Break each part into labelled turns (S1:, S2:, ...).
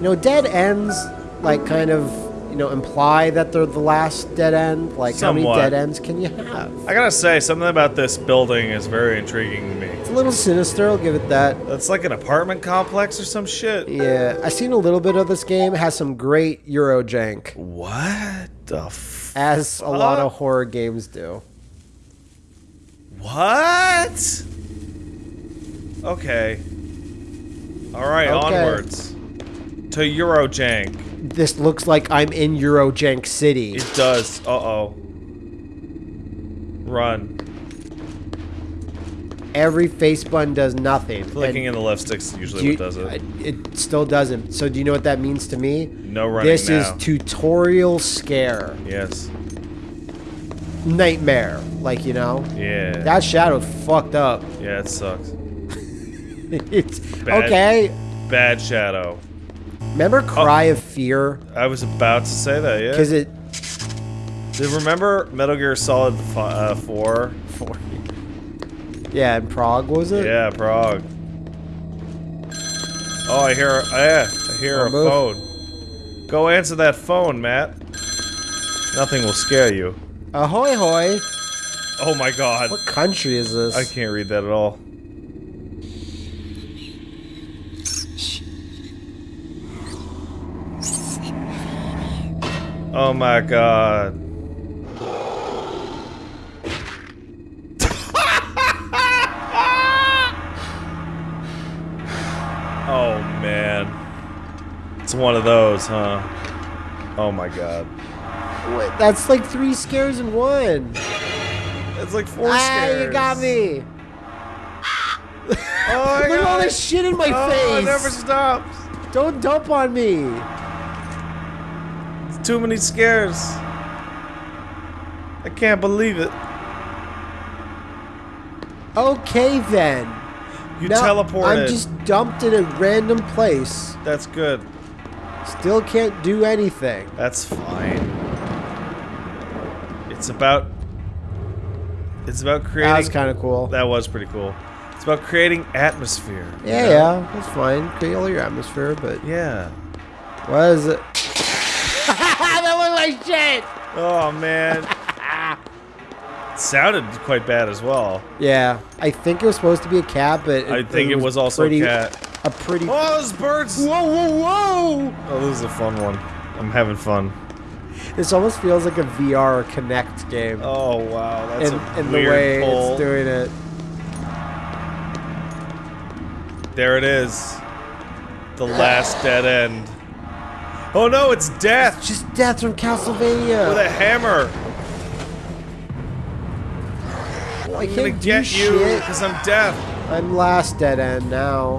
S1: You know, dead ends like kind of you know imply that they're the last dead end. Like how many dead ends can you have?
S2: I gotta say, something about this building is very intriguing to me.
S1: It's a little sinister. I'll give it that.
S2: That's like an apartment complex or some shit.
S1: Yeah, I've seen a little bit of this game. It has some great Euro jank,
S2: What the f-
S1: as a lot of horror games do.
S2: What? Okay. Alright,
S1: Okay.
S2: onwards. To Eurojank.
S1: This looks like I'm in Eurojank City.
S2: It does. Uh oh. Run.
S1: Every face button does nothing.
S2: Clicking
S1: And
S2: in the left stick's usually
S1: you-
S2: what does it.
S1: It still doesn't. So do you know what that means to me?
S2: No running
S1: This
S2: now.
S1: is tutorial scare.
S2: yes.
S1: Nightmare. Like, you know?
S2: Yeah.
S1: That shadow fucked up.
S2: yeah, it sucks.
S1: it's
S2: Bad.
S1: okay.
S2: Bad shadow.
S1: Remember Cry of Fear?
S2: I was about to say that, yeah.
S1: Because it
S2: Did remember Metal Gear Solid uh, 4?
S1: for Yeah, in Prague was it?
S2: Yeah, Prague. Oh, I hear. Oh, yeah, I hear
S1: Oh,
S2: a phone. Go answer that phone, Matt. Nothing will scare you.
S1: Ahoy hoy.
S2: Oh my god.
S1: What country is this?
S2: I can't read that at all. Oh my god. oh man. It's one of those, huh? Oh my god.
S1: Wait, that's like three scares in one.
S2: It's like four
S1: ah,
S2: scares.
S1: you got me.
S2: Oh my
S1: Look at all this shit in my
S2: oh,
S1: face.
S2: it never stops.
S1: Don't dump on me.
S2: Too many scares. I can't believe it.
S1: Okay then.
S2: You
S1: Now,
S2: teleported.
S1: I'm just dumped in a random place.
S2: That's good.
S1: Still can't do anything.
S2: That's fine. It's about. It's about creating.
S1: That was kind of cool.
S2: That was pretty cool. It's about creating atmosphere. you
S1: yeah,
S2: know?
S1: yeah, that's fine. Create all your atmosphere, but
S2: Yeah.
S1: what is it? That shit.
S2: Oh man. it sounded quite bad as well.
S1: Yeah, I think it was supposed to be a cat, but
S2: I think it was also
S1: pretty,
S2: a cat.
S1: A pretty.
S2: Oh, those birds!
S1: Whoa, whoa, whoa!
S2: Oh, this is a fun one. I'm having fun.
S1: This almost feels like a VR Connect game.
S2: Oh wow, that's
S1: in,
S2: a
S1: in the way
S2: pull.
S1: it's doing it.
S2: There it is. The last dead end. Oh no, it's death
S1: Just death from Castlevania.
S2: with a hammer.
S1: I
S2: I'm
S1: can't do
S2: get you because I'm deaf.
S1: I'm last dead end now.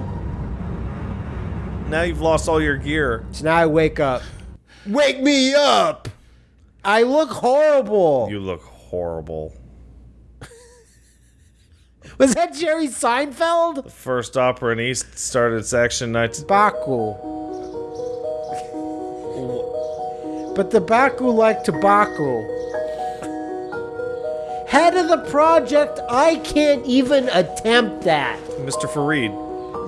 S2: Now you've lost all your gear.
S1: So now I wake up. Wake me up! I look horrible.
S2: You look horrible.
S1: Was that Jerry Seinfeld?
S2: The First opera in East started its action 19.
S1: Baku. But the Baku like tobacco. Head of the project, I can't even attempt that.
S2: Mr. Farid.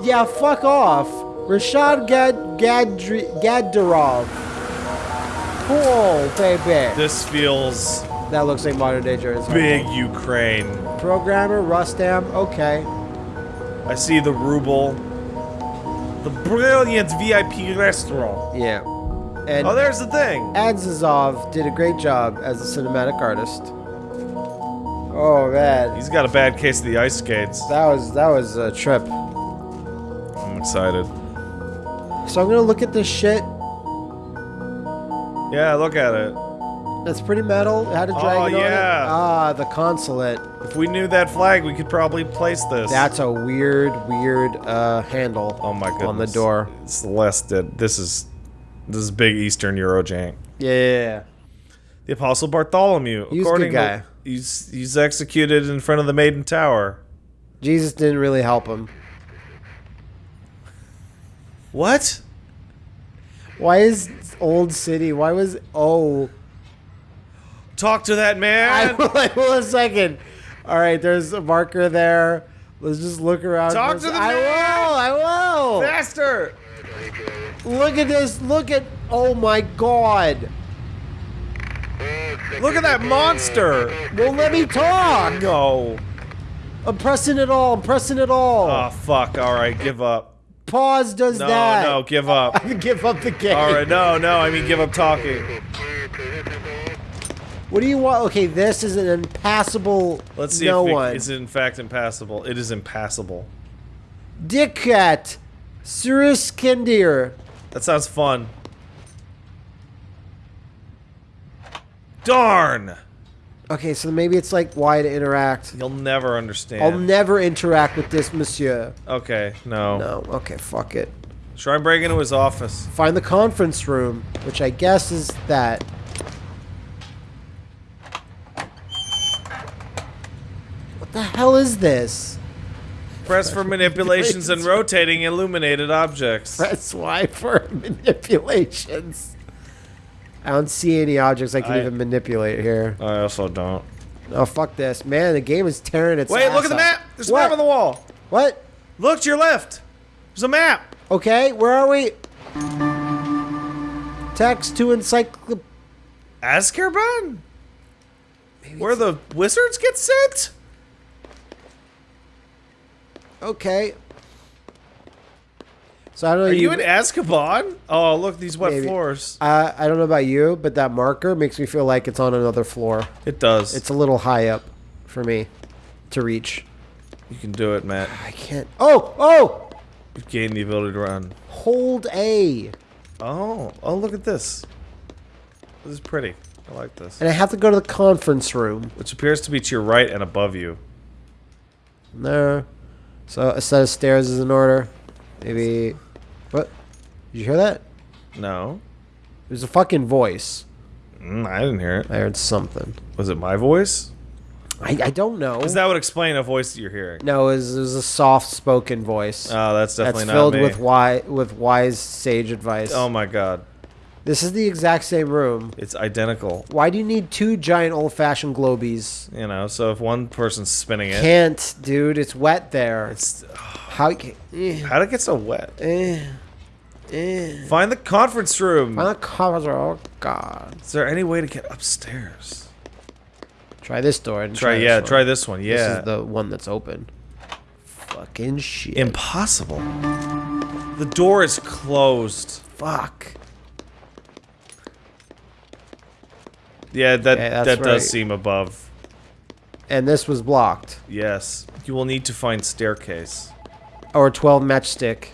S1: Yeah, fuck off. Rashad Gad Gadri Gadarov. Cool, baby.
S2: This feels
S1: That looks like modern day Jerry
S2: big Ukraine.
S1: Programmer, Rustam, okay.
S2: I see the ruble. The brilliant VIP restaurant.
S1: Yeah. And
S2: Oh, there's the thing.
S1: Adzazov did a great job as a cinematic artist. Oh man,
S2: He's got a bad case of the ice skates.
S1: that was that was a trip.
S2: I'm excited.
S1: So I'm gonna look at this shit.
S2: Yeah, look at it.
S1: That's pretty metal. It had a dragon on it.
S2: yeah.
S1: Ah, the consulate.
S2: If we knew that flag, we could probably place this.
S1: That's a weird, weird uh, handle.
S2: oh my goodness.
S1: On the door.
S2: It's the last dead. This is this is big Eastern Eurojank.
S1: Yeah, yeah, yeah.
S2: The Apostle Bartholomew.
S1: He
S2: according
S1: good guy.
S2: To, he's he's executed in front of the Maiden Tower.
S1: Jesus didn't really help him.
S2: What?
S1: Why is old city? Why was oh?
S2: Talk to that man.
S1: I will a second. All right, there's a marker there. Let's just look around.
S2: Talk to the
S1: I
S2: man!
S1: will. I will.
S2: Faster.
S1: Look at this. Look at. Oh my god.
S2: Look at that monster!
S1: Well, let me talk.
S2: No.
S1: I'm pressing it all. I'm pressing it all.
S2: Oh, fuck. Alright, give up.
S1: Pause does
S2: No,
S1: that.
S2: no, no. give up.
S1: Give up the game.
S2: Alright, no, no, I mean give up talking.
S1: What do you want? Okay, this is an impassable.
S2: Let's see
S1: no
S2: if we,
S1: one.
S2: is it in fact impassable. It is impassable.
S1: Dickcat. Suruskindir.
S2: That sounds fun. Darn!
S1: Okay, so maybe it's like why to interact.
S2: You'll never understand.
S1: I'll never interact with this monsieur.
S2: okay, no.
S1: No. Okay, fuck it.
S2: Try and break into his office.
S1: Find the conference room, which I guess is that. What the hell is this?
S2: Press for manipulations and rotating illuminated objects.
S1: Press Y for manipulations. I don't see any objects I can
S2: I-
S1: even manipulate here.
S2: I also don't.
S1: Oh, fuck this. Man, the game is tearing its
S2: Wait, look at the map! There's a map on the wall!
S1: What?
S2: Look to your left! There's a map!
S1: Okay, where are we? Text to encyclopedia.
S2: Azkaban? Where the wizards get sent?
S1: Okay. So I don't know.
S2: Are you in Azkaban? Oh, look, these wet
S1: Maybe.
S2: floors.
S1: Uh, I don't know about you, but that marker makes me feel like it's on another floor.
S2: It does.
S1: It's a little high up for me to reach.
S2: you can do it, Matt.
S1: I can't. Oh, oh!
S2: You've gained the ability to run.
S1: Hold A.
S2: Oh, oh, look at this. This is pretty. I like this.
S1: And I have to go to the conference room.
S2: Which appears to be to your right and above you.
S1: There. So a set of stairs is in order. Maybe. What? Did you hear that?
S2: No.
S1: It was a fucking voice.
S2: Mm, I didn't hear it.
S1: I heard something.
S2: Was it my voice?
S1: I, I don't know.
S2: Because that would explain a voice that you're hearing.
S1: No, it was, it was a soft spoken voice.
S2: Oh, that's definitely
S1: that's
S2: not
S1: filled
S2: me.
S1: with wise with wise sage advice.
S2: oh my god.
S1: This is the exact same room.
S2: It's identical.
S1: Why do you need two giant old fashioned globies?
S2: You know, so if one person's spinning it,
S1: Can't, dude. It's wet there.
S2: it's
S1: How? you Eh,
S2: how'd it get so wet?
S1: eh, eh.
S2: Find the conference room.
S1: My covers are. Oh God.
S2: Is there any way to get upstairs?
S1: Try this door. And
S2: Try,
S1: this
S2: yeah,
S1: one.
S2: try this one. Yeah, This
S1: is the one that's open. Fucking shit.
S2: Impossible. The door is closed.
S1: Fuck.
S2: Yeah, that
S1: Yeah,
S2: that
S1: right.
S2: does seem above.
S1: And this was blocked.
S2: Yes. You will need to find staircase.
S1: Or 12 matchstick.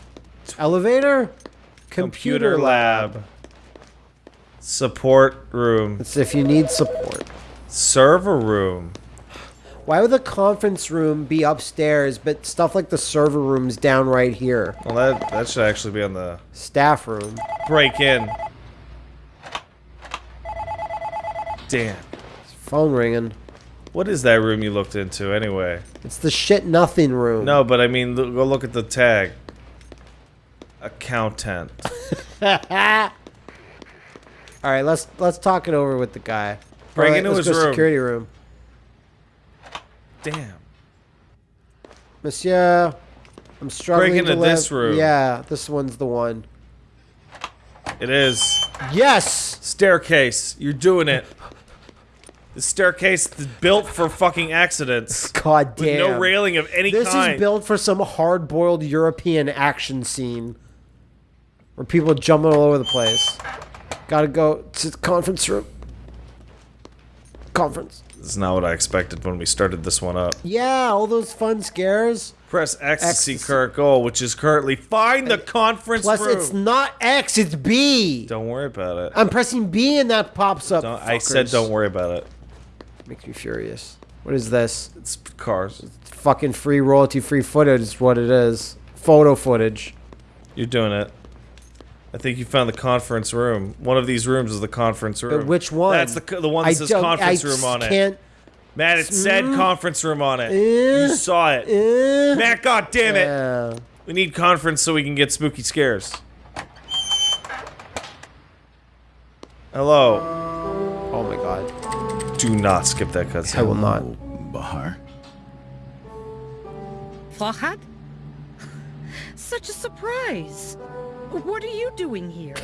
S1: Elevator? Computer, lab.
S2: Support room.
S1: It's if you need support.
S2: Server room.
S1: Why would the conference room be upstairs, but stuff like the server room's down right here?
S2: Well, that that should actually be on the
S1: Staff room.
S2: break in. Damn.
S1: Phone ringing.
S2: What is that room you looked into anyway?
S1: It's the shit nothing room.
S2: No, but I mean, lo- go look at the tag. Accountant.
S1: All right, let's let's talk it over with the guy.
S2: Break
S1: All right,
S2: into his room.
S1: Security room.
S2: Damn.
S1: Monsieur, I'm struggling
S2: into
S1: to
S2: this room.
S1: Yeah, this one's the one.
S2: It is.
S1: Yes.
S2: Staircase. You're doing it. The staircase is built for fucking accidents.
S1: God
S2: With
S1: damn.
S2: no railing of any
S1: This
S2: kind.
S1: This is built for some hard-boiled European action scene where people are jumping all over the place. Gotta go to the conference room. Conference.
S2: This is not what I expected when we started this one up.
S1: Yeah, all those fun scares.
S2: Press ecstasy,
S1: Ecstasy.
S2: Kurt goal, which is currently find the conference
S1: Plus,
S2: room.
S1: it's not X, it's B.
S2: Don't worry about it.
S1: I'm pressing B and that pops up.
S2: I said don't worry about it.
S1: Makes me furious. What is this?
S2: It's cars.
S1: Fucking free royalty free footage is what it is. Photo footage.
S2: You're doing it. I think you found the conference room. One of these rooms is the conference room.
S1: But which one?
S2: That's the the one that
S1: I
S2: says conference
S1: I
S2: room on it.
S1: can't.
S2: Matt, it said
S1: Mm.
S2: conference room on it.
S1: Eh,
S2: you saw it.
S1: eh.
S2: Matt, god damn it.
S1: Yeah.
S2: We need conference so we can get spooky scares. Hello.
S1: Oh my god.
S2: Do not skip that cutscene.
S1: I will not.
S3: Bahar?
S4: Farhad? Such a surprise.
S3: What are you doing here?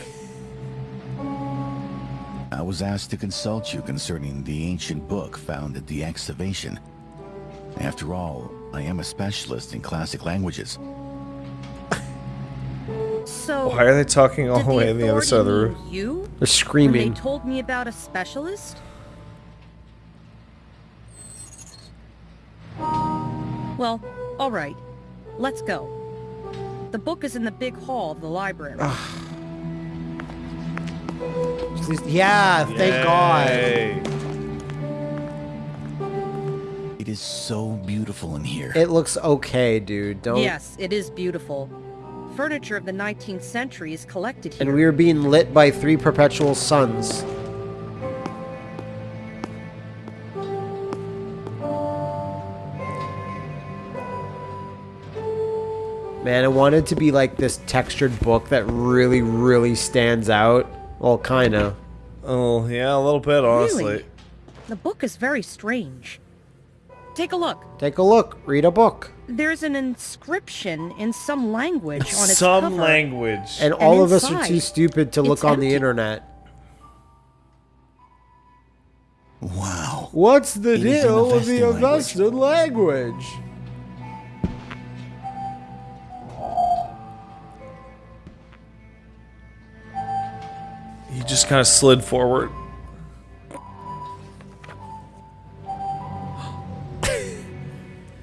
S4: I was asked to consult you concerning the ancient book found at the excavation. After all, I am a specialist in classic languages.
S3: So,
S2: Why are they talking all the way on the other side of the room?
S3: You?
S1: They're
S3: When
S1: screaming.
S3: they told me about a specialist? Well, all right. Let's go. The book is in the big hall of the library.
S1: Please- Yeah, thank God.
S4: It is so beautiful in here.
S1: It looks okay, dude. Don't.
S3: Yes, it is beautiful. Furniture of the 19th century is collected here.
S1: And we are being lit by three perpetual suns. Man, I wanted it to be like this textured book that really, really stands out. Well, kinda.
S2: Oh, yeah, a little bit, honestly.
S3: Really? The book is very strange. Take a look.
S1: Take a look. Read a book.
S3: There's an inscription in some language on its
S2: Some
S3: cover.
S2: language.
S1: And all of us are too stupid to look
S3: it's
S1: on the internet.
S4: wow.
S1: What's the
S4: It is an
S1: deal with the
S4: Avestan language.
S1: Language?
S2: Just kind of slid forward.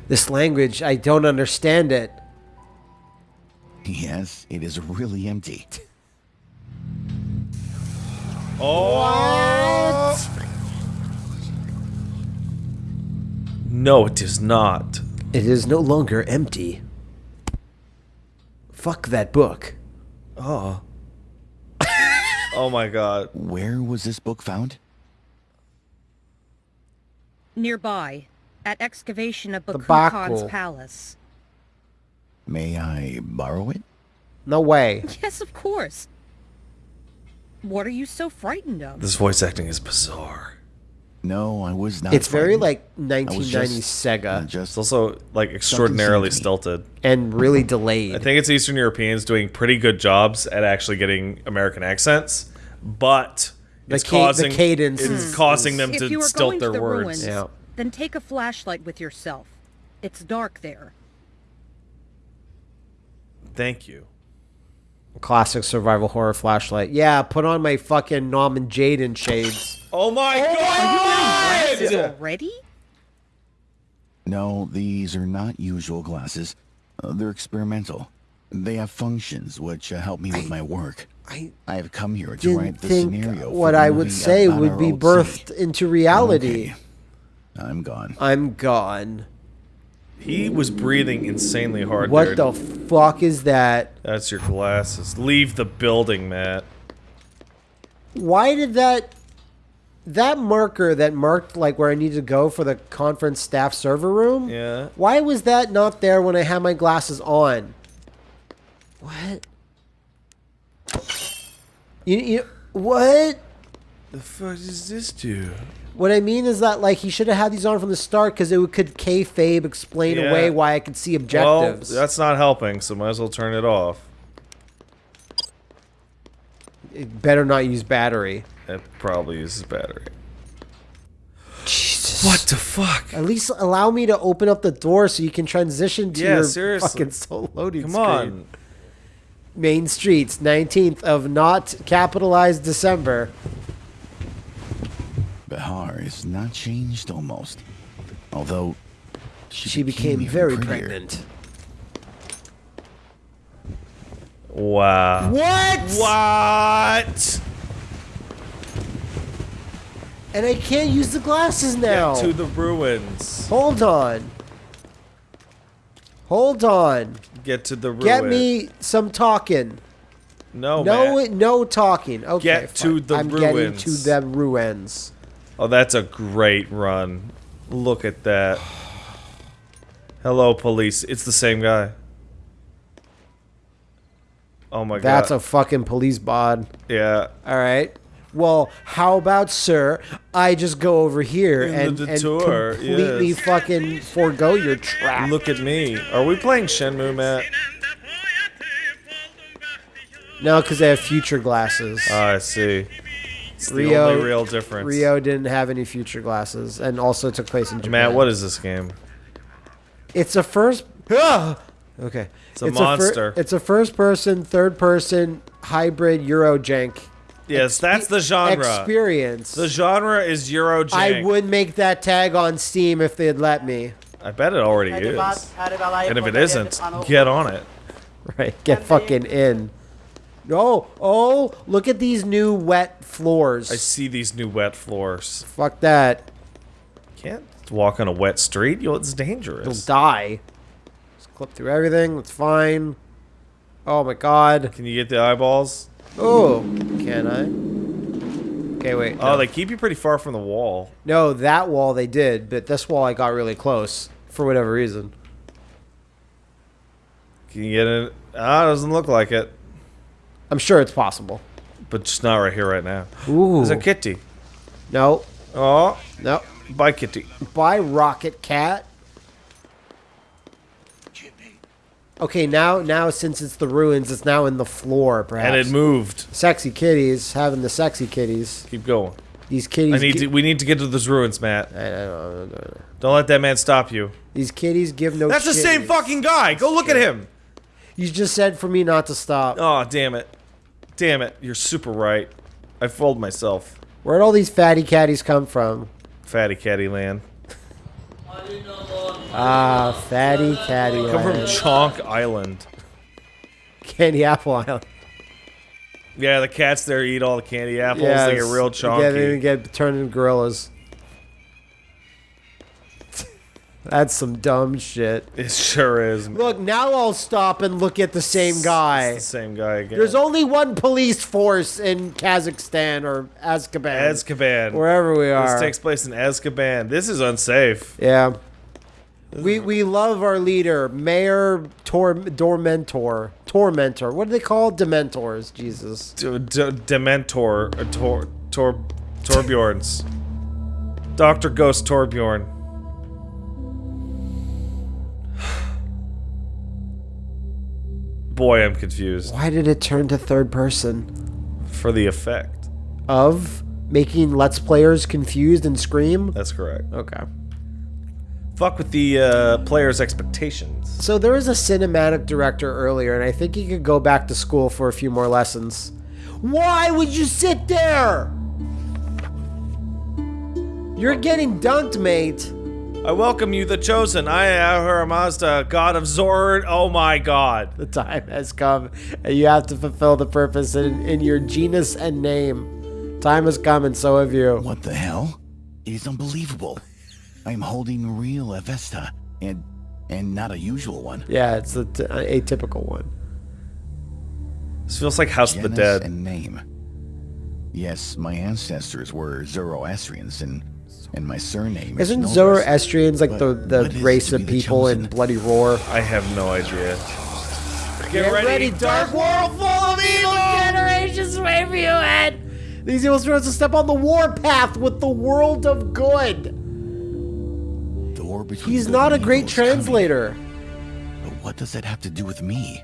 S1: This language, I don't understand it.
S4: Yes, it is really empty.
S2: Oh! No, it is not.
S1: It is no longer empty. Fuck that book.
S2: Oh. Oh my god.
S4: Where was this book found?
S3: Nearby, at excavation of Baku
S1: Baku.
S3: Khan's palace.
S4: May I borrow it?
S1: No way.
S3: Yes, of course. What are you so frightened of?
S2: This voice acting is bizarre.
S4: No, I was not.
S1: It's very
S4: frightened.
S1: like
S4: I was
S1: 1990s
S4: just-
S1: Sega
S2: It's
S4: Just
S2: also like extraordinarily
S4: seemed to me.
S2: stilted.
S1: and really delayed.
S2: I think it's Eastern Europeans doing pretty good jobs at actually getting American accents, but
S1: The
S2: it's
S1: ca- the
S2: causing
S1: cadence
S2: it's
S1: is-
S2: causing them
S3: if
S2: to
S3: you are
S2: stilt
S3: going
S2: their
S3: to the
S2: words.
S3: ruins,
S1: Yeah.
S3: then take a flashlight with yourself. It's dark there.
S2: Thank you.
S1: Classic survival horror flashlight. Yeah, put on my fucking Nom and Jaden shades.
S2: Oh my
S3: Glasses
S2: god!
S3: already? Ready?
S4: No, these are not usual glasses. Uh, they're experimental. They have functions which uh, help me with my work.
S1: I
S4: I have come here to
S1: didn't
S4: write the scenario. for
S1: what
S4: the
S1: I would say would be birthed
S4: city.
S1: into reality.
S4: Okay. I'm gone.
S1: I'm gone.
S2: He was breathing insanely hard.
S1: What
S2: dude.
S1: the fuck is that?
S2: That's your glasses. Leave the building, Matt.
S1: Why did that that marker that marked like where I need to go for the conference staff server room?
S2: Yeah.
S1: Why was that not there when I had my glasses on? What? You, you what?
S2: The fuck does this do?
S1: What I mean is that like he should have had these on from the start because it would- could kayfabe explain
S2: Yeah.
S1: away why I could see objectives.
S2: Well, that's not helping, so might as well turn it off.
S1: It better not use battery.
S2: It probably uses battery.
S1: Jesus.
S2: What the fuck?
S1: At least allow me to open up the door so you can transition to
S2: Yeah,
S1: your
S2: seriously.
S1: fucking soul loading
S2: Come
S1: screen.
S2: on.
S1: Main Streets, 19th of not capitalized December.
S4: Bahar is not changed almost. Although she,
S1: She became
S4: even
S1: very
S4: prettier.
S1: pregnant.
S2: Wow.
S1: What?
S2: What?
S1: And I can't use the glasses now.
S2: Get to the ruins.
S1: Hold on. Hold on.
S2: Get to the ruins.
S1: Get me some talking.
S2: No,
S1: no,
S2: Matt.
S1: no talking. Okay,
S2: Get to the
S1: I'm getting to the ruins.
S2: Oh, that's a great run. Look at that. Hello, police. It's the same guy. Oh my
S1: That's
S2: god.
S1: That's a fucking police bod.
S2: yeah.
S1: All right. Well, how about, sir? I just go over here
S2: In
S1: and, and completely
S2: yes.
S1: fucking forego your trap.
S2: Look at me. Are we playing Shenmue, Matt?
S1: No, because they have future glasses.
S2: Ah, I see. It's the
S1: Ryo-
S2: only real difference.
S1: Ryo didn't have any future glasses, and also took place in Japan.
S2: Matt, what is this game?
S1: It's a first. Ah! Okay.
S2: It's a monster.
S1: it's a first-person, third-person hybrid Eurojank
S2: Yes, that's the genre.
S1: experience.
S2: The genre is Euro
S1: I would make that tag on Steam if they'd let me.
S2: I bet it already is. And if it isn't, get on it.
S1: Right, get fucking in. Oh, oh, look at these new wet floors.
S2: I see these new wet floors.
S1: Fuck that.
S2: Can't walk on a wet street. Know, it's
S1: You'll
S2: dangerous.
S1: die. Just clip through everything. That's fine. Oh my god.
S2: Can you get the eyeballs?
S1: Oh, can I? Okay, wait.
S2: Oh, they keep you pretty far from the wall.
S1: No, that wall they did, but this wall I got really close for whatever reason.
S2: Can you get it? Ah, doesn't look like it.
S1: I'm sure it's possible.
S2: But just not right here, right now.
S1: Ooh.
S2: There's a kitty.
S1: No,
S2: Oh,
S1: no.
S2: bye, kitty.
S1: Bye, Rocket Cat. Okay, now, now since it's the ruins, it's now in the floor, perhaps.
S2: And it moved.
S1: Sexy kitties, having the sexy kitties.
S2: Keep going.
S1: These kitties.
S2: I need to. We need to get to those ruins, Matt.
S1: I- I don't know.
S2: Don't let that man stop you.
S1: These kitties give no.
S2: That's the same fucking guy. Go look at him.
S1: You just said for me not to stop.
S2: Oh, damn it. Damn it. You're super right. I fooled myself.
S1: Where'd all these fatty catties come from?
S2: Fatty catty land.
S1: Ah, fatty catty.
S2: Come from. Chonk Island.
S1: Candy Apple Island.
S2: Yeah, the cats there eat all the candy apples.
S1: Yeah,
S2: they get real
S1: Yeah, they get turned into gorillas. That's some dumb shit.
S2: It sure is. man.
S1: Look, now I'll stop and look at the same guy.
S2: It's the same guy again.
S1: There's only one police force in Kazakhstan or Azkaban.
S2: Azkaban.
S1: Wherever we are.
S2: This takes place in Azkaban. This is unsafe.
S1: yeah. We we love our leader, Mayor Tor Dormentor. Tormentor. What do they call Dementors? Jesus.
S2: D- D- Dementor. Uh, Tor. Tor. Torbjorns. Dr. Ghost Torbjorn. Boy, I'm confused.
S1: Why did it turn to third person?
S2: For the effect.
S1: Of making Let's Players confused and scream?
S2: That's correct.
S1: Okay.
S2: Fuck with the uh, player's expectations.
S1: So there was a cinematic director earlier, and I think he could go back to school for a few more lessons. Why would you sit there? You're getting dunked, mate.
S2: I welcome you, the chosen. I am Ahura Mazda, god of Zord. Oh my god.
S1: The time has come, and you have to fulfill the purpose in, in your genus and name. Time has come, and so have you.
S4: What the hell? It is unbelievable. I am holding real Avesta, and and not a usual one.
S1: Yeah, it's a t- atypical one.
S2: This feels like House of the
S4: Genus
S2: Dead.
S4: and name. Yes, my ancestors were Zoroastrians, and and my surname is
S1: Isn't
S4: Norse.
S1: Zoroastrians like the, the race of people in? Bloody Roar?
S2: I have no idea.
S1: Get ready, dark world full of evil generations wait for you ahead. These evil spirits will step on the war path with the world of good.
S4: The war between
S1: He's
S4: good
S1: not a great
S4: evil is coming.
S1: translator.
S4: But what does that have to do with me?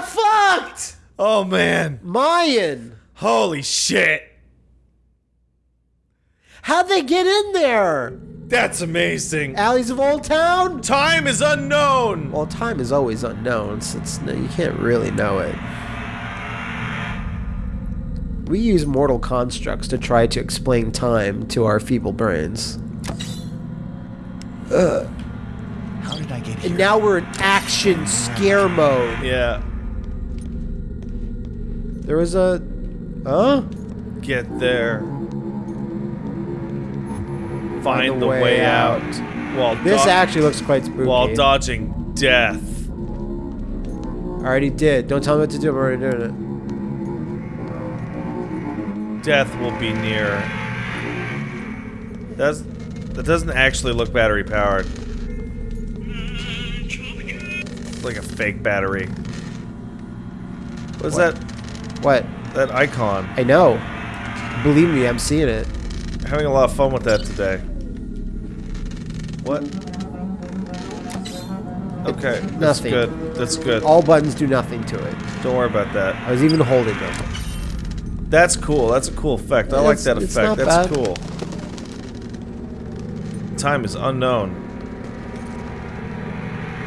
S1: Great! Fucked!
S2: Oh man.
S1: Mayan!
S2: Holy shit.
S1: How'd they get in there?
S2: That's amazing.
S1: Alleys of Old Town?
S2: Time is unknown.
S1: Well, time is always unknown, so it's, you can't really know it. We use mortal constructs to try to explain time to our feeble brains. Ugh.
S4: How did I get here?
S1: And now we're in action scare mode.
S2: Yeah.
S1: There was a. Huh?
S2: Get there. Find,
S1: the
S2: the,
S1: way
S2: way,
S1: out.
S2: out. While
S1: This actually looks quite spooky.
S2: while dodging death.
S1: I already did. Don't tell me what to do. I'm already doing it.
S2: Death will be near. That's that doesn't actually look battery powered. It's Like a fake battery. What's
S1: What?
S2: that?
S1: What?
S2: That icon.
S1: I know. Believe me, I'm seeing it.
S2: Having a lot of fun with that today. What? Okay, that's
S1: Nothing.
S2: good. That's good.
S1: All buttons do nothing to it.
S2: Don't worry about that.
S1: I was even holding them.
S2: That's cool. That's a cool effect. I like that effect. That's
S1: bad.
S2: cool. Time is unknown.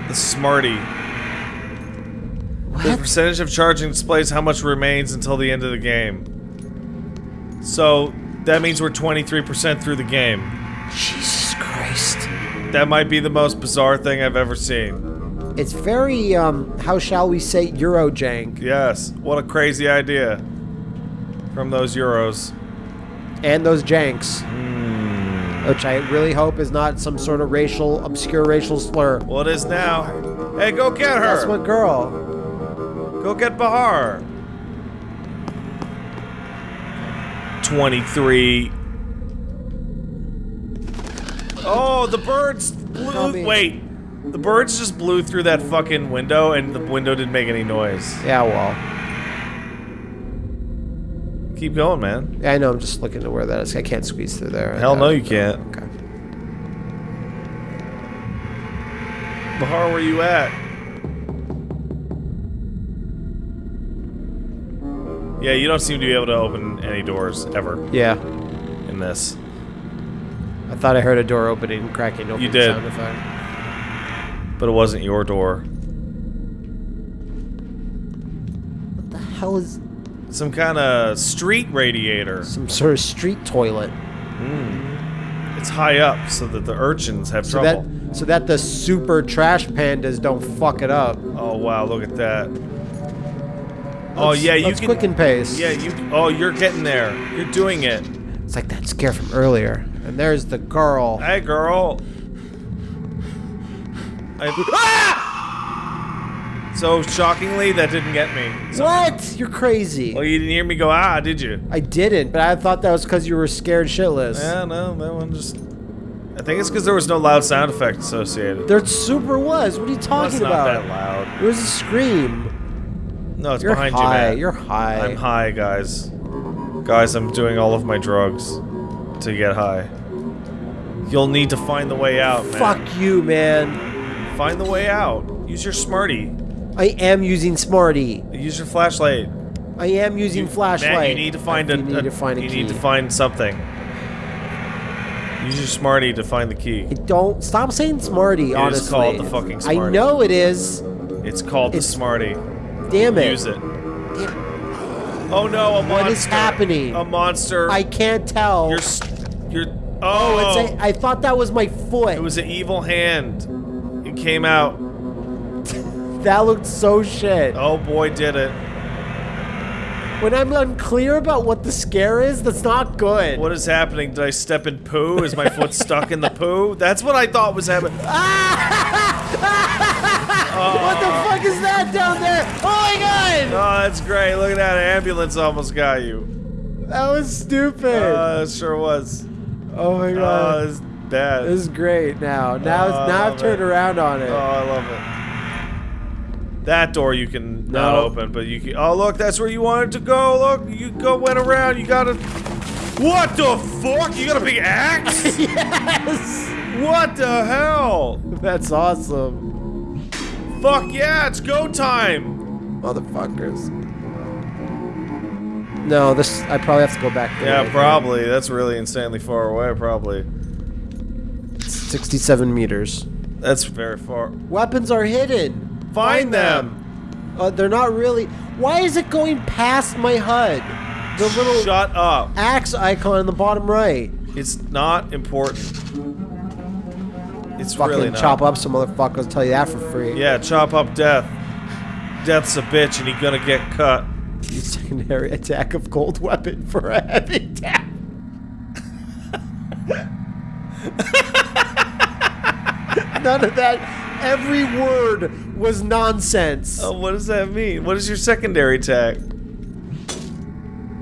S2: The Smarty. The percentage of charging displays how much remains until the end of the game. So that means we're 23% through the game.
S1: Jesus Christ.
S2: That might be the most bizarre thing I've ever seen.
S1: It's very, um, how shall we say, Eurojank.
S2: Yes, what a crazy idea. From those Euros.
S1: And those janks.
S2: Hmm.
S1: Which I really hope is not some sort of racial, obscure racial slur.
S2: Well, it is now. Hey, go get her!
S1: That's what girl.
S2: Go get Bahar. 23. Oh, the birds blew. Wait. The birds just blew through that fucking window and the window didn't make any noise.
S1: Yeah, well.
S2: Keep going, man.
S1: Yeah, I know, I'm just looking to where that is. I can't squeeze through there.
S2: Hell no, you can't.
S1: Okay.
S2: Bahar, where you at? Yeah, you don't seem to be able to open any doors ever
S1: Yeah.
S2: in this.
S1: I thought I heard a door opening cracking open
S2: You did.
S1: sound effect.
S2: But it wasn't your door.
S1: What the hell is
S2: Some kind of street radiator.
S1: some sort of street toilet? Hmm.
S2: It's high up so that the urchins have
S1: So
S2: trouble.
S1: that so that the super trash pandas don't fuck it up.
S2: Oh wow, look at that. Oh yeah, you can.
S1: quick and pace.
S2: Yeah, you. Oh, you're getting there. You're doing it.
S1: It's like that scare from earlier. And there's the girl.
S2: Hey, girl. I, ah! So shockingly, that didn't get me. So,
S1: What? You're crazy.
S2: well, you didn't hear me go ah, did you?
S1: I didn't, but I thought that was because you were scared shitless.
S2: Yeah, no, that one just. I think it's because there was no loud sound effect associated.
S1: There super was. What are you
S2: Well,
S1: talking
S2: not
S1: about?
S2: that loud.
S1: It was a scream.
S2: No, it's
S1: You're
S2: behind
S1: high.
S2: you, man.
S1: You're high.
S2: I'm high, guys. Guys, I'm doing all of my drugs to get high. You'll need to find the way out, man.
S1: Fuck you, man.
S2: Find the way out. Use your smarty.
S1: I am using Smarty.
S2: Use your flashlight.
S1: I am using
S2: You-
S1: flashlight.
S2: Matt, you need to find a.
S1: need
S2: a-
S1: to find a
S2: You
S1: key.
S2: need to find something. Use your smarty to find the key.
S1: I don't stop saying Smarty.
S2: is
S1: honestly,
S2: called the fucking
S1: I know it is.
S2: It's called
S1: It's-
S2: the smarty.
S1: Damn it.
S2: Use it. Oh no, a monster.
S1: What is happening?
S2: A monster.
S1: I can't tell.
S2: You're. You're.
S1: oh,
S2: Oh.
S1: it's a, I thought that was my foot.
S2: It was an evil hand. It came out.
S1: that looked so shit.
S2: Oh boy, did it.
S1: When I'm unclear about what the scare is, that's not good.
S2: What is happening? Did I step in poo? Is my foot stuck in the poo? That's what I thought was happening.
S1: What the fuck is that down there? Oh my god!
S2: Oh, that's great. Look at that. An ambulance almost got you.
S1: That was stupid.
S2: Uh, it sure was.
S1: oh my
S2: Oh,
S1: god.
S2: it's bad.
S1: this is great now. Now,
S2: Oh,
S1: now I've turned
S2: it.
S1: around on it.
S2: Oh, I love it. That door you can not open, but you can. Oh, look, that's where you wanted to go. Look, you go went around. You gotta. What the fuck? You got a big axe?
S1: yes!
S2: what the hell?
S1: That's awesome.
S2: Fuck yeah! It's go time.
S1: Motherfuckers. No, this. I probably have to go back.
S2: Yeah, probably. That's really insanely far away. Probably.
S1: 67 meters.
S2: That's very far.
S1: Weapons are hidden.
S2: Find them.
S1: Uh, they're not really. Why is it going past my HUD? The little
S2: Shut up.
S1: axe icon in the bottom right.
S2: It's not important. It's
S1: Fucking
S2: really not.
S1: chop up some motherfuckers. Tell you that for free.
S2: Yeah, chop up death. Death's a bitch and he's gonna get cut.
S1: Use secondary attack of gold weapon for a heavy attack. None of that. Every word was nonsense.
S2: Oh, what does that mean? What is your secondary attack?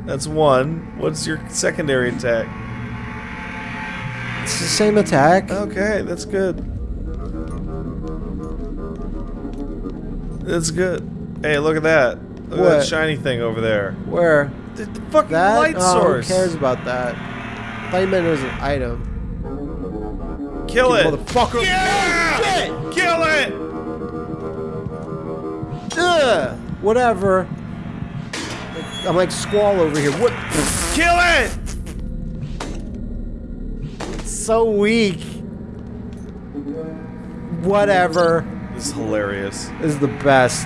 S2: That's one. What's your secondary attack?
S1: It's the same attack.
S2: Okay, that's good. That's good. Hey, look at that. Look at that shiny thing over there.
S1: Where?
S2: The, the fucking
S1: That?
S2: light
S1: oh,
S2: source.
S1: Who cares about that? I thought you meant it was an item.
S2: Kill it.
S1: Motherfucker.
S2: Yeah! Kill it!
S1: Ugh, whatever. I'm like Squall over here. What?
S2: Kill it!
S1: So weak. Whatever.
S2: This is hilarious.
S1: This is the best.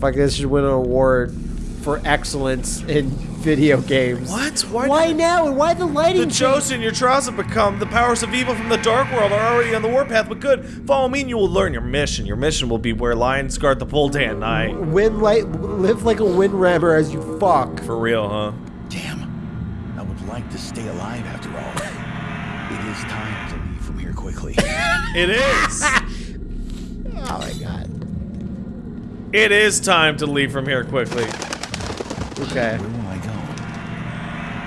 S1: Fuck, this should win an award for excellence in video games.
S2: What? Why?
S1: Why now? And why the lighting?
S2: The
S1: change?
S2: chosen, your trials have become. The powers of evil from the dark world are already on the warpath, but good. Follow me and you will learn your mission. Your mission will be where lions guard the pole day and night.
S1: Win like live like a wind rammer as you fuck.
S2: For real, huh?
S4: Damn. I would like to stay alive after all. It is time to leave from here quickly.
S2: It is.
S1: Oh my god.
S2: it is time to leave from here quickly.
S1: Okay.
S4: Where will I go?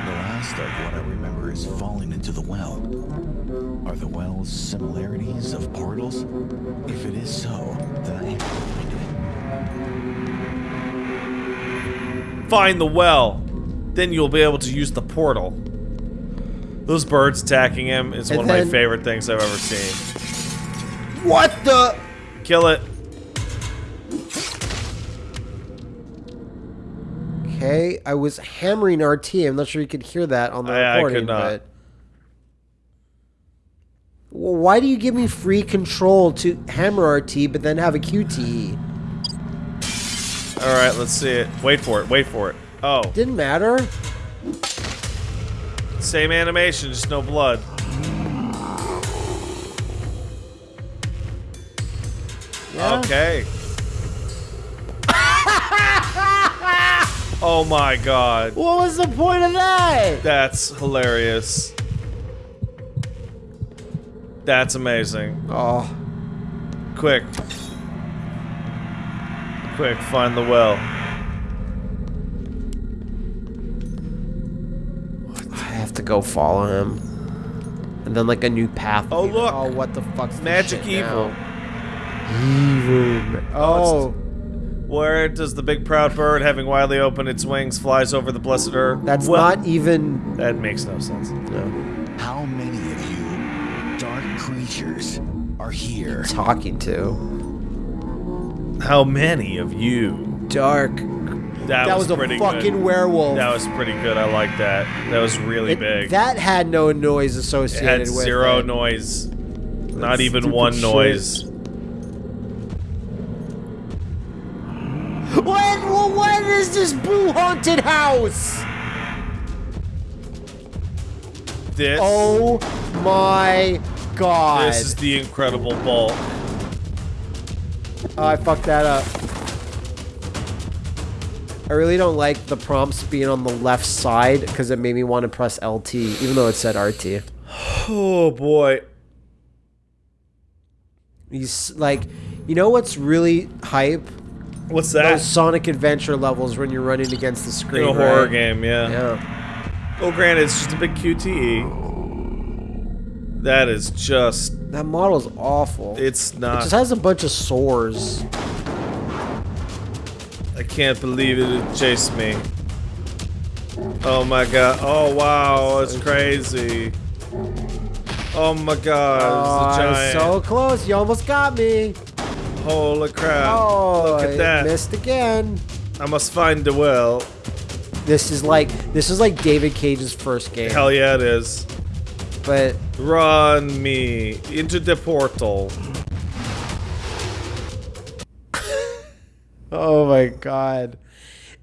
S4: The last of what I remember is falling into the well. Are the wells similarities of portals? If it is so, then I have to find it.
S2: Find the well. Then you'll be able to use the portal. Those birds attacking him is
S1: And
S2: one of my favorite things I've ever seen.
S1: What the?
S2: Kill it.
S1: Okay, I was hammering RT. I'm not sure you could hear that on the
S2: I- I could
S1: recording,
S2: not.
S1: but. Well, why do you give me free control to hammer RT, but then have a QTE?
S2: All right, let's see it. Wait for it. Wait for it. Oh,
S1: Didn't matter.
S2: Same animation, just no blood.
S1: Yeah.
S2: Okay. oh my god.
S1: What was the point of that?
S2: That's hilarious. That's amazing.
S1: Oh,
S2: Quick. Quick, find the well.
S1: I have to go follow him. And then like a new path.
S2: Oh, look.
S1: Oh, what the fuck's this
S2: Magic
S1: shit
S2: evil.
S1: now? Evil. Oh,
S2: Where does the big proud bird, having widely opened its wings, flies over the blessed earth?
S1: that's
S2: Well,
S1: not even.
S2: That makes no sense.
S1: No.
S4: How many of you dark creatures are here?
S1: Talking to
S2: How many of you?
S1: dark.
S2: That,
S1: That was a
S2: pretty
S1: fucking
S2: good.
S1: werewolf.
S2: That was pretty good. I like that. That was really
S1: It-
S2: big.
S1: That had no noise associated with it
S2: had
S1: with
S2: zero
S1: it.
S2: noise. Not even one
S1: shit.
S2: noise.
S1: What? Well, what is this blue haunted house?
S2: This.
S1: Oh my god!
S2: This is the incredible bulk.
S1: Oh, I fucked that up. I really don't like the prompts being on the left side because it made me want to press LT, even though it said RT.
S2: Oh boy.
S1: He's like, you know what's really hype?
S2: What's
S1: Those
S2: that?
S1: Sonic Adventure levels when you're running against the screen.
S2: In a horror game, yeah.
S1: Yeah.
S2: Oh, granted, it's just a big QTE. That is just.
S1: That model's awful.
S2: It's not.
S1: it just has a bunch of sores.
S2: I can't believe it. It chased me. Oh my god. Oh wow. It's crazy. Oh my god.
S1: Oh,
S2: it's a
S1: I was so close. You almost got me.
S2: Holy crap.
S1: Oh,
S2: Look at that.
S1: missed again.
S2: I must find the well.
S1: This is like this is like David Cage's first game.
S2: Hell yeah, it is.
S1: But
S2: Run me into the portal.
S1: Oh my god.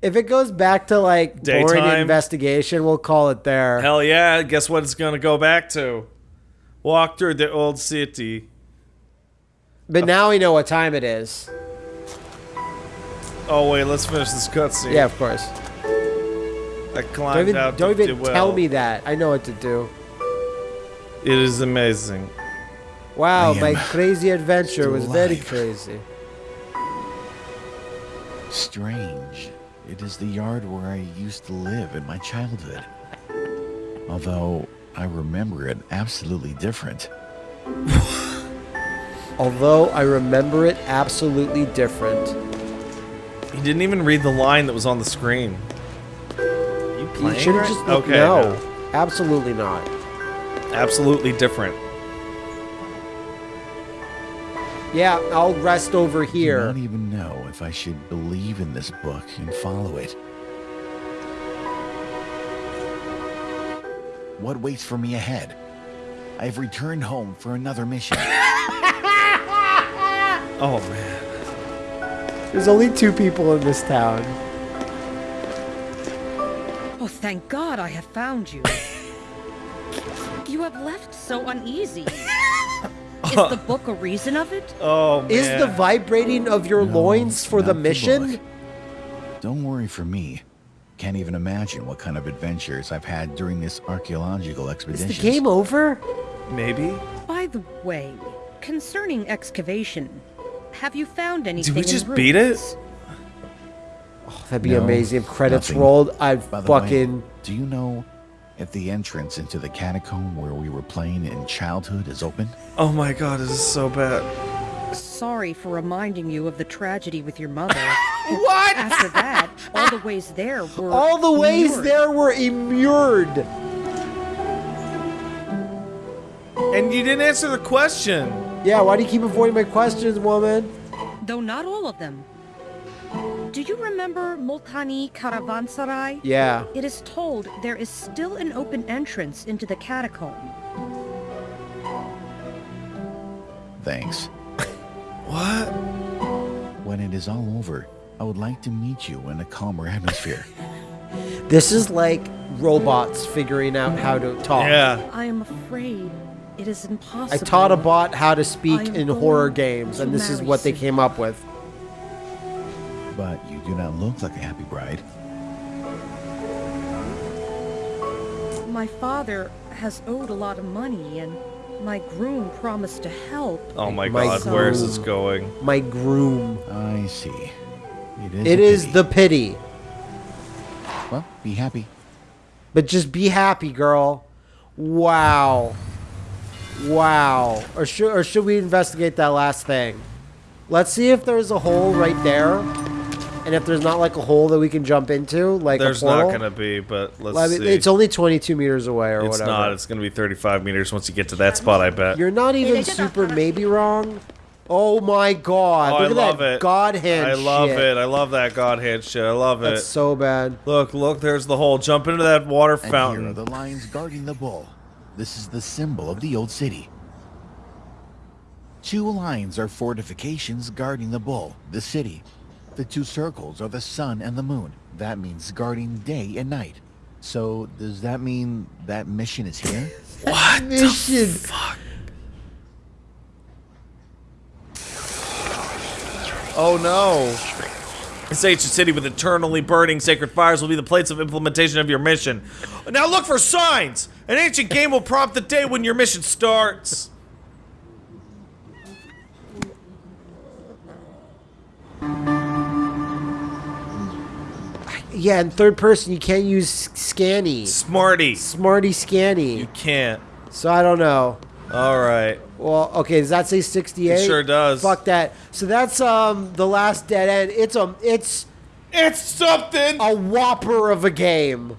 S1: If it goes back to like boring
S2: Daytime.
S1: investigation, we'll call it there.
S2: Hell yeah, guess what it's gonna go back to? Walk through the old city.
S1: But now we know what time it is.
S2: Oh wait, let's finish this cutscene.
S1: Yeah, of course.
S2: I
S1: Don't even,
S2: out
S1: don't even
S2: well.
S1: tell me that. I know what to do.
S2: It is amazing.
S1: Wow, my crazy adventure was very
S4: alive.
S1: crazy.
S4: Strange. It is the yard where I used to live in my childhood. Although I remember it absolutely different.
S1: Although I remember it absolutely different.
S2: You didn't even read the line that was on the screen. You
S1: You should have just
S2: Okay.
S1: no,
S2: no.
S1: absolutely not.
S2: Absolutely different.
S1: Yeah, I'll rest over here.
S4: I don't even know if I should believe in this book and follow it. What waits for me ahead? I've returned home for another mission.
S2: Oh man.
S1: There's only two people in this town.
S3: Oh, thank God I have found you. you have left so uneasy. Is the book a reason of it?
S2: Oh man.
S1: Is the vibrating of your
S4: No,
S1: loins for the
S4: not the
S1: mission?
S4: Don't worry for me. Can't even imagine what kind of adventures I've had during this archaeological expedition.
S1: Is
S4: expedition.
S1: the game over?
S2: maybe?
S3: By the way, concerning excavation, have you found anything Did
S2: we
S3: in
S2: just beat it?
S3: ruins?
S1: That'd be
S4: No,
S1: amazing. If credits
S4: nothing.
S1: rolled, I'd
S4: By
S1: fucking.
S4: way, do you know if the entrance into the catacomb where we were playing in childhood is open?
S2: Oh my god, this is so bad.
S3: Sorry for reminding you of the tragedy with your mother.
S1: What?
S3: After that, all the ways there were
S1: All the ways
S3: immured.
S1: there were immured.
S2: And you didn't answer the question.
S1: Yeah, why do you keep avoiding my questions, woman?
S3: Though not all of them. Do you remember Multani Caravanserai?
S1: Yeah.
S3: It is told there is still an open entrance into the catacomb.
S4: Thanks.
S2: What?
S4: When it is all over, I would like to meet you in a calmer atmosphere.
S1: This is like robots figuring out how to talk.
S2: Yeah.
S3: I am afraid it is impossible.
S1: I taught a bot how to speak in horror games, and this is what they came up with.
S4: But you do not look like a happy bride.
S3: My father has owed a lot of money, and my groom promised to help.
S2: Oh my,
S1: My
S2: god, where is this going?
S1: My groom.
S4: I see. It is.
S1: It
S4: a
S1: is
S4: pity.
S1: the pity.
S4: Well, be happy.
S1: But just be happy, girl. Wow. Wow. Or should or should we investigate that last thing? Let's see if there's a hole right there. And if there's not like a hole that we can jump into, like
S2: There's
S1: a portal.
S2: not gonna be, but let's
S1: Well, I mean,
S2: see.
S1: it's only 22 meters away or
S2: It's
S1: whatever.
S2: not. It's gonna be 35 meters once you get to that spot. I bet.
S1: You're not even super maybe wrong. Oh my god.
S2: oh,
S1: Look
S2: I
S1: at
S2: love
S1: that
S2: it.
S1: god hand
S2: I love
S1: shit.
S2: it. I love that god hand shit. I love
S1: That's
S2: it.
S1: That's so bad.
S2: Look, look. There's the hole. Jump into that water
S4: And here are
S2: fountain.
S4: the lions guarding the bull. This is the symbol of the old city. Two lines are fortifications guarding the bull, the city. The two circles are the sun and the moon. That means guarding day and night. So does that mean that mission is here?
S2: What?
S1: Mission.
S2: Oh no. This ancient city with eternally burning sacred fires will be the place of implementation of your mission. Now look for signs! An ancient game will prompt the day when your mission starts.
S1: Yeah, in third person you can't use scanny.
S2: Smarty.
S1: Smarty scanny.
S2: You can't.
S1: So I don't know.
S2: Alright.
S1: Well, okay, does that say 68?
S2: It sure does.
S1: Fuck that. So that's um the last dead end. It's a it's
S2: It's something!
S1: a whopper of a game.